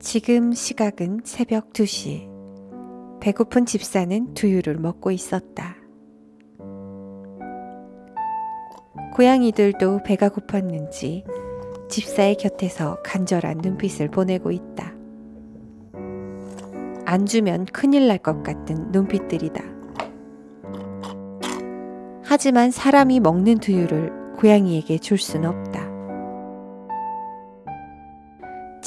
지금 시각은 새벽 2시. 배고픈 집사는 두유를 먹고 있었다. 고양이들도 배가 고팠는지 집사의 곁에서 간절한 눈빛을 보내고 있다. 안 주면 큰일 날 것 같은 눈빛들이다. 하지만 사람이 먹는 두유를 고양이에게 줄 순 없다.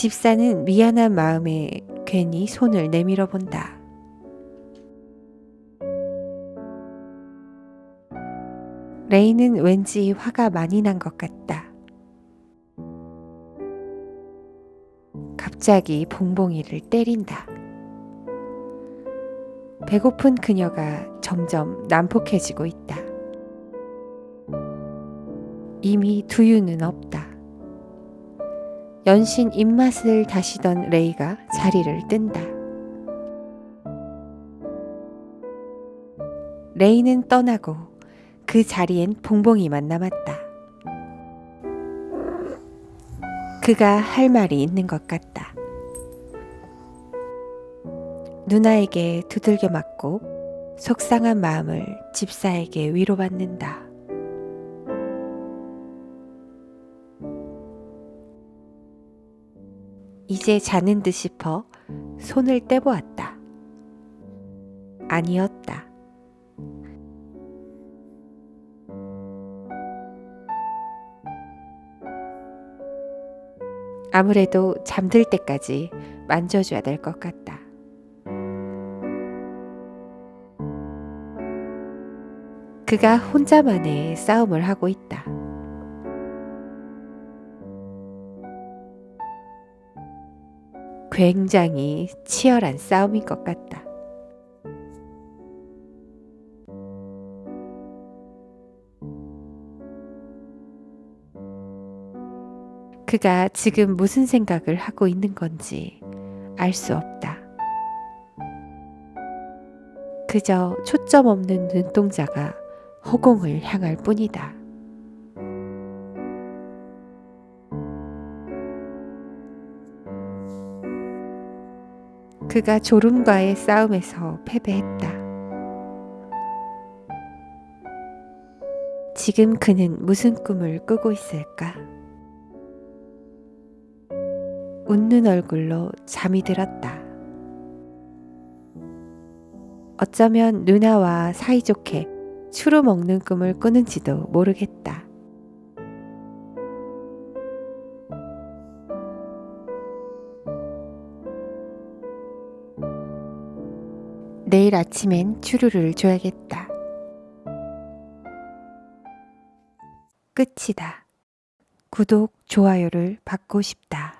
집사는 미안한 마음에 괜히 손을 내밀어 본다. 레이는 왠지 화가 많이 난 것 같다. 갑자기 봉봉이를 때린다. 배고픈 그녀가 점점 난폭해지고 있다. 이미 두유는 없다. 연신 입맛을 다시던 레이가 자리를 뜬다. 레이는 떠나고 그 자리엔 봉봉이만 남았다. 그가 할 말이 있는 것 같다. 누나에게 두들겨 맞고 속상한 마음을 집사에게 위로받는다. 이제 자는 듯 싶어 손을 떼보았다. 아니었다. 아무래도 잠들 때까지 만져줘야 될 것 같다. 그가 혼자만의 싸움을 하고 있다. 굉장히 치열한 싸움인 것 같다. 그가 지금 무슨 생각을 하고 있는 건지 알 수 없다. 그저 초점 없는 눈동자가 허공을 향할 뿐이다. 그가 졸음과의 싸움에서 패배했다. 지금 그는 무슨 꿈을 꾸고 있을까? 웃는 얼굴로 잠이 들었다. 어쩌면 누나와 사이좋게 추루 먹는 꿈을 꾸는지도 모르겠다. 내일 아침엔 추루를 줘야겠다. 끝이다. 구독, 좋아요를 받고 싶다.